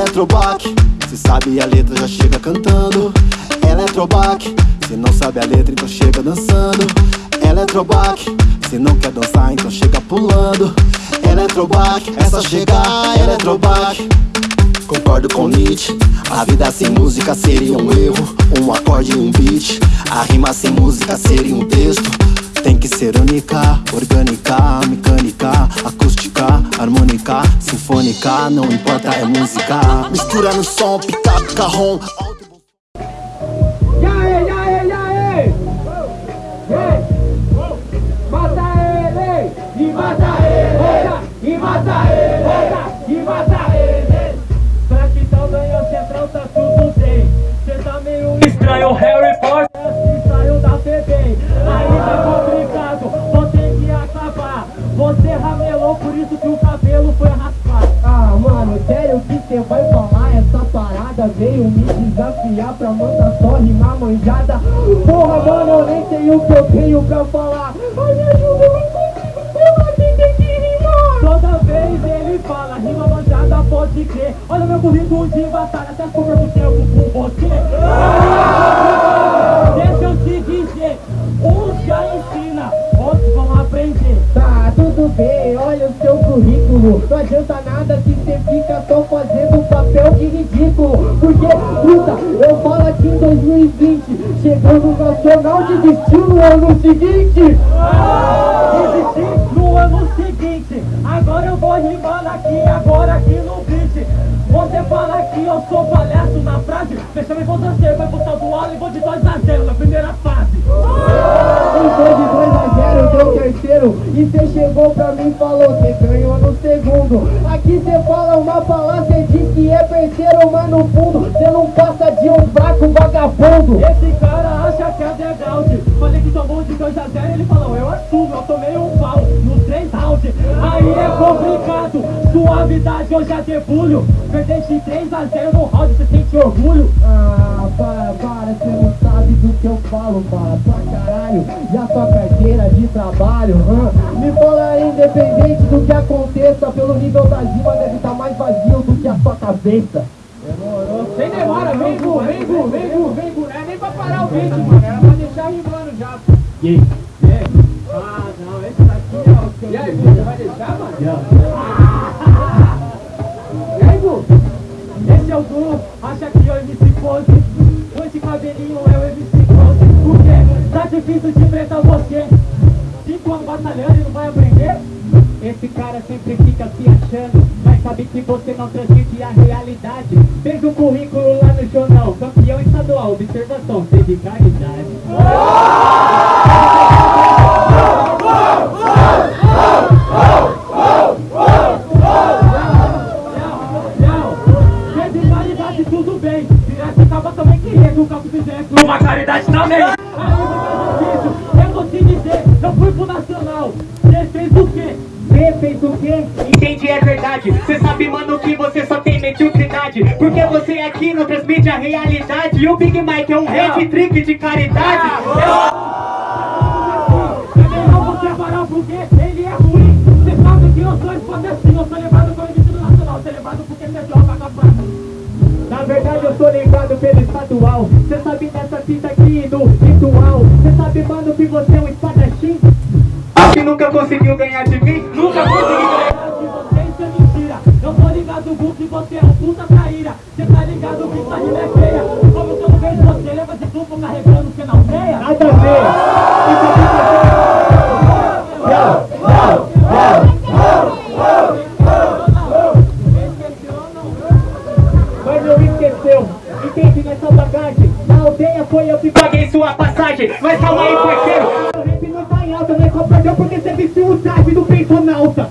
Eletrobac, se sabe a letra já chega cantando. Eletrobac, se não sabe a letra então chega dançando. Eletrobac, se não quer dançar então chega pulando. Eletrobac, é só chegar Eletrobac Concordo com Nietzsche. A vida sem música seria um erro. Um acorde e um beat. A rima sem música seria um texto. Tem que ser única, orgânica, mecânica, acústica, harmônica, sinfônica, não importa, é música. Mistura no som, pica, carrom. Veio me desafiar pra mandar só rimar manjada. Porra, mano, eu nem sei o que eu tenho pra falar. Ai, me ajuda, eu não consigo, porra, quem tem que rimar? Toda vez ele fala, rima manjada, pode crer. Olha meu currículo de batalha, até sobra do tempo com você. Deixa eu te dizer, uns já ensina, outros vão aprender. Tá, tudo bem, olha o seu currículo. Não adianta nada se você fica só fazendo ridículo. Porque, puta, eu falo aqui em 2020, chegando no Nacional de Destino no ano seguinte. Desisti no ano seguinte. Agora eu vou rimando aqui, agora aqui no beat. Você fala que eu sou palhaço na frase. Deixa eu você, vai pro saldo aula e vou de 2 a 0 na primeira fase. Eu foi de 2 a 0, deu terceiro E cê chegou pra mim e falou, cê ganhou no segundo. Aqui cê fala uma palavra, cê diz que é terceiro Mas no fundo, cê não passa de um fraco vagabundo. Esse cara acha que é degraude. Falei que tomou de 2 a 0, ele falou, eu assumo, eu tomei um Suavidade, eu já debulho Perdeste 3 a 0 no round, cê sente orgulho Ah, para, para, cê não sabe do que eu falo, para pra caralho E a sua carteira de trabalho, hã? Me fala independente do que aconteça Pelo nível da rima deve estar mais vazio do que a sua cabeça Demorou Sem demora, vem Gu, vem Gu, vem Gu, vem Gu Não é nem pra parar o beat, mano, era pra deixar rimando já E aí? E? Ah, não, esse daqui é o que eu... E aí, você vai deixar, mano? O acha que o MC Pose Com esse cabelinho é o MC Pose Por quê? Tá difícil de enfrentar você. Cinco anos batalhando e não vai aprender? Esse cara sempre fica se achando Mas sabe que você não transmite a realidade. Fez um currículo lá no jornal Campeão estadual, observação, teve caridade caridade também você eu vou te dizer Eu fui pro Nacional Você fez o quê? Você fez o quê? Entendi, é verdade. Cê sabe, mano, que você só tem mediocridade. Porque você aqui não transmite a realidade. E o Big Mike é um red trick de caridade. Eu não vou separar porque ele é ruim Você sabe que eu sou assim Eu sou levado pelo MC do Nacional Você é levado porque você joga com a praça Na verdade, eu sou lembrado pelo estadual. Cê sabe dessa fita aqui no ritual. Cê sabe, mano, que você é um espadachim. Que nunca conseguiu ganhar de mim. Nunca consegui ganhar. de você isso é mentira Eu tô ligado, Gu, que você é um puta traíra Cê tá ligado que sua rima é feia Como que eu não vejo você leva de duplo carregando você não veia Nada a ver. Nessa bagagem Na aldeia foi eu que paguei sua passagem. Mas calma aí, parceiro. O rap não tá em alta, não é só perdeu porque você vestiu o traje do pentonauta É isso,